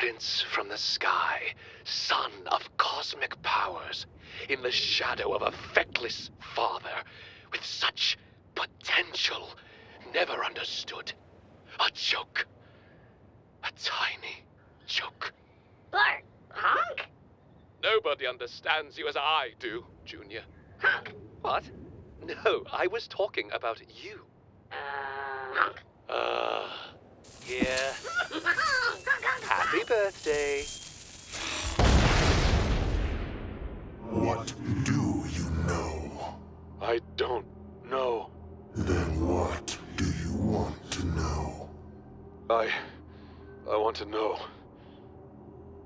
prince from the sky, son of cosmic powers, in the shadow of a feckless father, with such potential never understood. A joke. A tiny joke. Bart, honk, Nobody understands you as I do, Junior. honk, What? No, I was talking about you. uh, honk. Ah, yeah. Happy birthday. What do you know? I don't know. Then what do you want to know? I. I want to know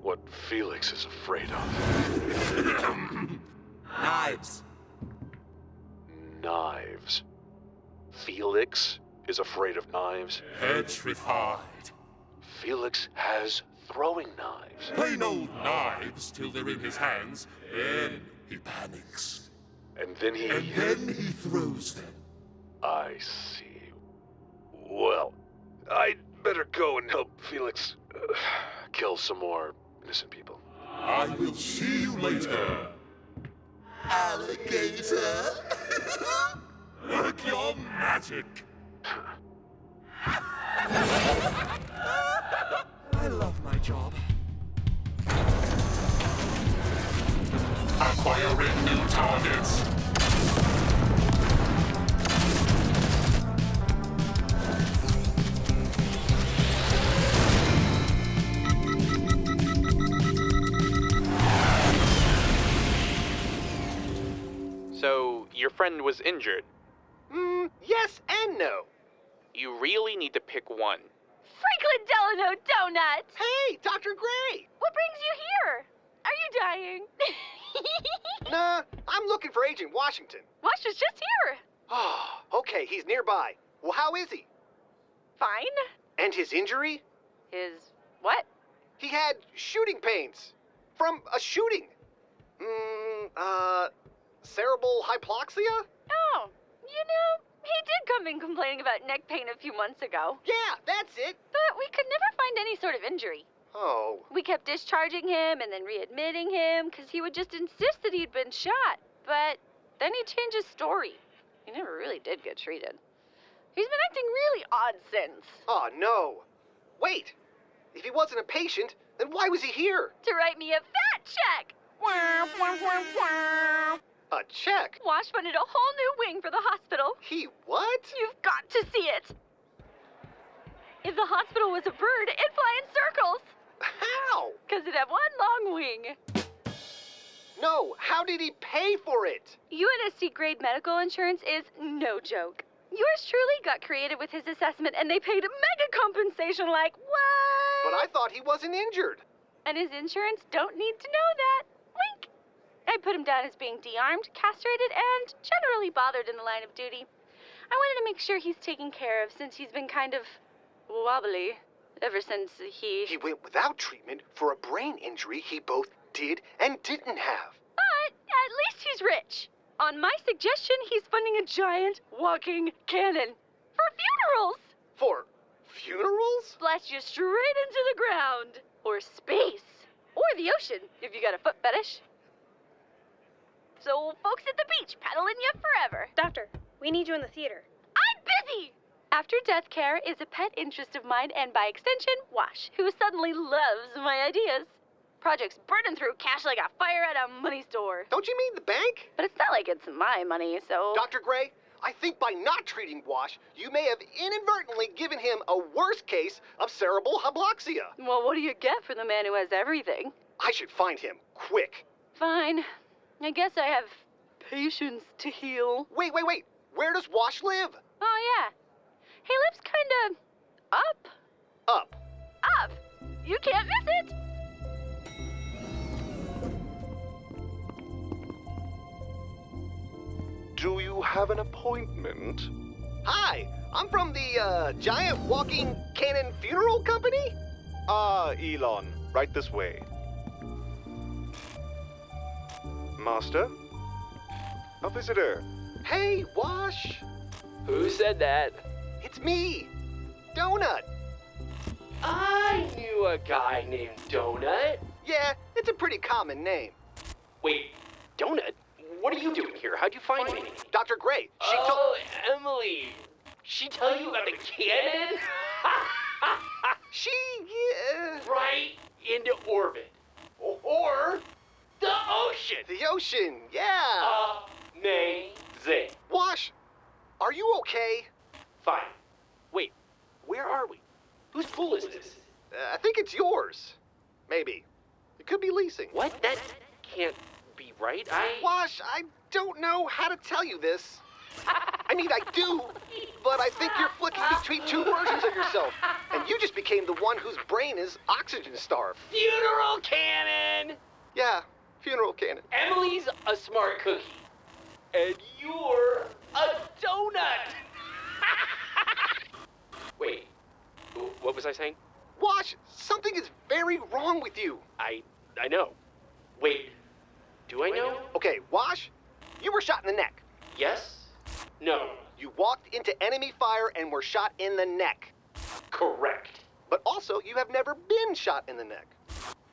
what Felix is afraid of. Knives. Knives. Felix is afraid of knives. Petrified. Felix has throwing knives. Plain old knives till they're in his hands, then he panics. And then he. And then he throws them. I see. Well, I'd better go and help Felix uh, kill some more innocent people. I will see you later. Alligator. Work your magic. I love my job. Acquiring new targets. So, your friend was injured. Mm, yes and no. You really need to pick one. Franklin Delano Donut! Hey, Dr. Grey! What brings you here? Are you dying? Nah, I'm looking for Agent Washington. Wash was just here. Oh, okay, he's nearby. Well, how is he? Fine. And his injury? His what? He had shooting pains. From a shooting. Mm, uh, cerebral hypoxia? Oh, you know, he did come in complaining about neck pain a few months ago. Yeah, that's it. But we could never find any sort of injury. Oh, We kept discharging him and then readmitting him because he would just insist that he'd been shot. But then he changed his story. He never really did get treated. He's been acting really odd since. oh no. Wait, if he wasn't a patient, then why was he here? To write me a fat check. A check? Wash funded a whole new wing for the hospital. He what? You've got to see it. If the hospital was a bird, it'd fly in circles. How? Because it'd have one long wing. No, how did he pay for it? UNSC grade medical insurance is no joke. Yours truly got creative with his assessment and they paid mega compensation like what? But I thought he wasn't injured. And his insurance don't need to know that. I put him down as being de-armed, castrated, and generally bothered in the line of duty. I wanted to make sure he's taken care of since he's been kind of wobbly ever since he. He went without treatment for a brain injury he both did and didn't have. But at least he's rich. On my suggestion, he's funding a giant walking cannon for funerals. For funerals? Blast you straight into the ground, or space, or the ocean if you got a foot fetish. So, folks at the beach paddling you forever. Doctor, we need you in the theater. I'm busy! After death care is a pet interest of mine, and by extension, Wash, who suddenly loves my ideas. Project's burning through cash like a fire at a money store. Don't you mean the bank? But it's not like it's my money, so. Dr. Grey, I think by not treating Wash, you may have inadvertently given him a worse case of cerebral hypoxia. Well, what do you get for the man who has everything? I should find him, quick. Fine. I guess I have patience to heal. Wait, wait, wait. Where does Wash live? Oh, yeah. He lives kinda up. Up. Up! You can't miss it! Do you have an appointment? Hi, I'm from the uh, Giant Walking Cannon Funeral Company. Ah, Elon, right this way. Master? A visitor. Hey, Wash. Who said that? It's me, Donut. I knew a guy named Donut. Yeah, it's a pretty common name. Wait, Donut? What are you doing here? How'd you find me? Dr. Grey, she told. oh, Emily. She tell you about the cannon? She. Yeah. right into orbit. Or the ocean. The ocean, yeah. Amazing. Wash, are you okay? Fine. Wait, where are we? Whose pool is this? Uh, I think it's yours. Maybe. It could be leasing. What? That can't be right. I. Wash, I don't know how to tell you this. I mean, I do, but I think you're flicking between two versions of yourself. And you just became the one whose brain is oxygen starved. Funeral cannon! Yeah, funeral cannon. Emily's a smart cookie. And you're a donut! Wait, what was I saying? Wash, something is very wrong with you. I. I know. Wait, do I know? Okay, Wash, you were shot in the neck. Yes? No. You walked into enemy fire and were shot in the neck. Correct. But also, you have never been shot in the neck.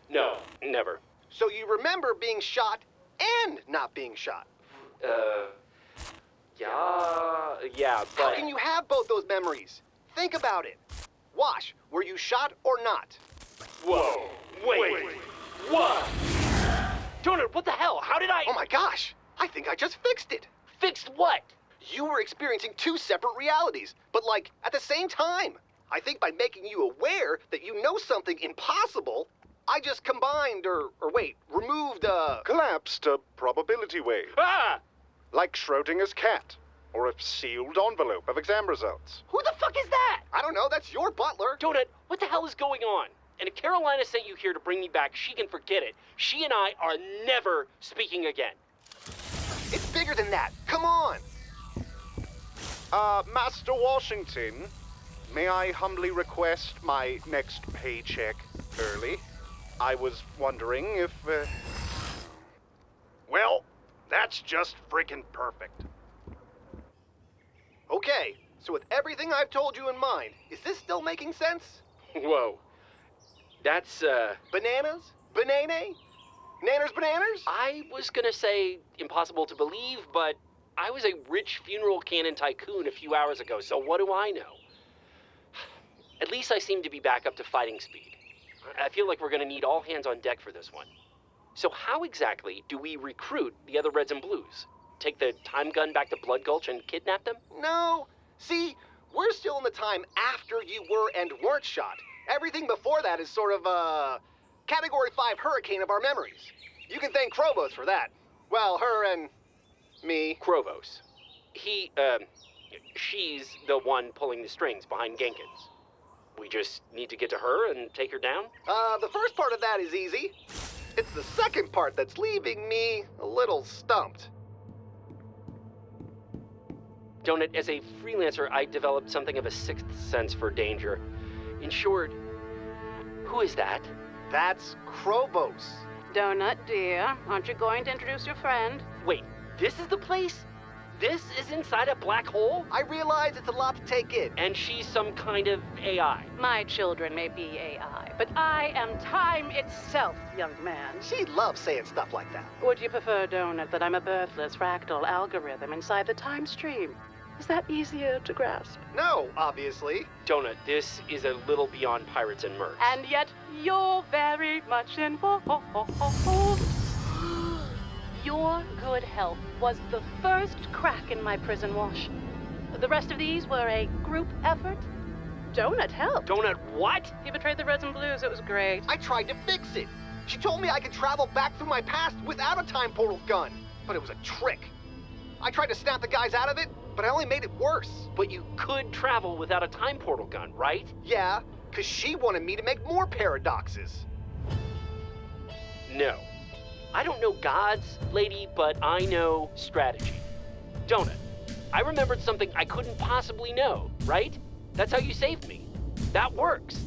No, never. So you remember being shot and not being shot. Uh. Yeah. Yeah, but. How can you have both those memories? Think about it. Wash, were you shot or not? Whoa! Wait! What? Donut, what the hell? How did I. Oh my gosh, I think I just fixed it. Fixed what? You were experiencing two separate realities, but like at the same time. I think by making you aware that you know something impossible, I just combined or or wait, removed uh Collapsed a probability wave, Ah! like Schrodinger's cat, or a sealed envelope of exam results. Who the fuck is that? I don't know, that's your butler. Donut, what the hell is going on? And if Carolina sent you here to bring me back, she can forget it. She and I are never speaking again. It's bigger than that. Come on. Uh, Master Washington, may I humbly request my next paycheck early? I was wondering if, uh... Well, that's just freaking perfect. Okay, so with everything I've told you in mind, is this still making sense? Whoa. That's, uh. Bananas? Banane? Nanners bananas? I was gonna say impossible to believe, but I was a rich funeral cannon tycoon a few hours ago, so what do I know? At least I seem to be back up to fighting speed. I feel like we're gonna need all hands on deck for this one. So, how exactly do we recruit the other Reds and Blues? Take the time gun back to Blood Gulch and kidnap them? No. See, we're still in the time after you were and weren't shot. Everything before that is sort of a category 5 hurricane of our memories. You can thank Chrovos for that. Well, her and me. Chrovos. He, um, she's the one pulling the strings behind Genkins. We just need to get to her and take her down? Uh, the first part of that is easy. It's the second part that's leaving me a little stumped. Donut, as a freelancer, I developed something of a sixth sense for danger. In short, who is that? That's Chrovos. Donut, dear, aren't you going to introduce your friend? Wait, this is the place? This is inside a black hole? I realize it's a lot to take in. And she's some kind of AI. My children may be AI, but I am time itself, young man. She loves saying stuff like that. Would you prefer, Donut, that I'm a birthless fractal algorithm inside the time stream? Is that easier to grasp? No, obviously. Donut, this is a little beyond pirates and mercs. And yet, you're very much involved. Your good health was the first crack in my prison wash. The rest of these were a group effort. Donut helped. Donut, what? He betrayed the Reds and Blues. It was great. I tried to fix it. She told me I could travel back through my past without a time portal gun, but it was a trick. I tried to snap the guys out of it, but I only made it worse. But you could travel without a time portal gun, right? Yeah, because she wanted me to make more paradoxes. No. I don't know gods, lady, but I know strategy. Donut, I remembered something I couldn't possibly know, right? That's how you saved me. That works.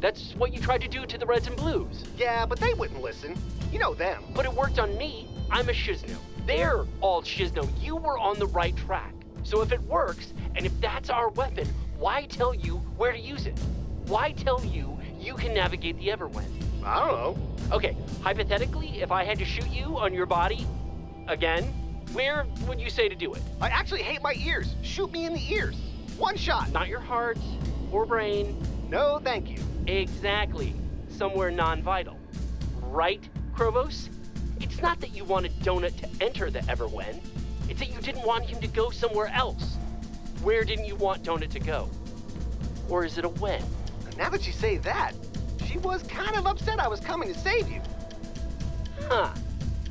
That's what you tried to do to the Reds and Blues. Yeah, but they wouldn't listen. You know them. But it worked on me. I'm a Shisno. They're all Shisno. You were on the right track. So if it works, and if that's our weapon, why tell you where to use it? Why tell you you can navigate the Everwhen. I don't know. Okay, hypothetically, if I had to shoot you on your body, again, where would you say to do it? I actually hate my ears. Shoot me in the ears. One shot. Not your heart or brain. No, thank you. Exactly. Somewhere non vital. Right, Chrovos? It's not that you wanted Donut to enter the Everwhen, it's that you didn't want him to go somewhere else. Where didn't you want Donut to go? Or is it a when? Now that you say that, she was kind of upset I was coming to save you. Huh.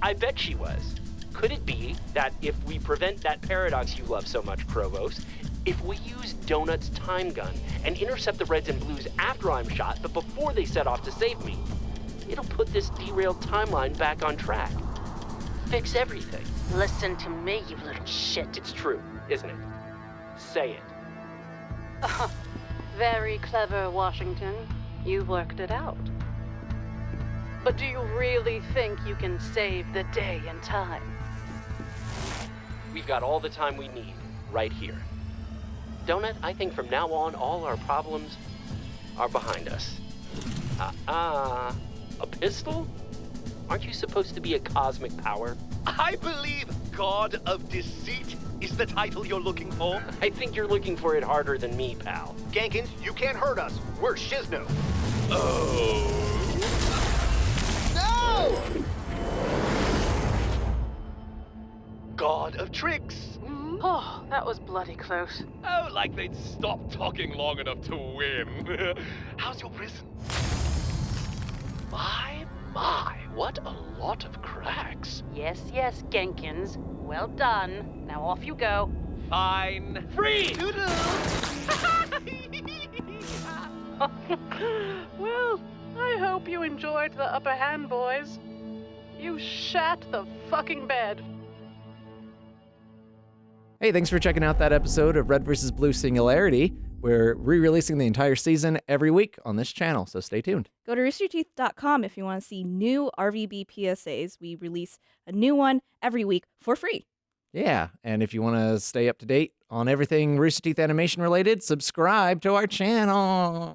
I bet she was. Could it be that if we prevent that paradox you love so much, Chrovos, if we use Donut's time gun and intercept the Reds and Blues after I'm shot, but before they set off to save me, it'll put this derailed timeline back on track. Fix everything. Listen to me, you little shit. It's true, isn't it? Say it. Very clever, Washington. You worked it out. But do you really think you can save the day in time? We've got all the time we need right here. Donut, I think from now on, all our problems are behind us. Ah, uh, a pistol? Aren't you supposed to be a cosmic power? I believe God of Deceit is the title you're looking for. I think you're looking for it harder than me, pal. Genkins, you can't hurt us. We're Shisno. Oh. No! God of Tricks. Mm-hmm. Oh, that was bloody close. Oh, like they'd stop talking long enough to win. How's your prison? My, my, what a lot of cracks. Yes, yes, Genkins. Well done. Now off you go. Fine. Free! well, I hope you enjoyed the upper hand, boys. You shat the fucking bed. Hey, thanks for checking out that episode of Red vs. Blue Singularity. We're re releasing the entire season every week on this channel, so stay tuned. Go to roosterteeth.com if you want to see new RVB PSAs. We release a new one every week for free. Yeah, and if you want to stay up to date on everything Rooster Teeth animation related, subscribe to our channel.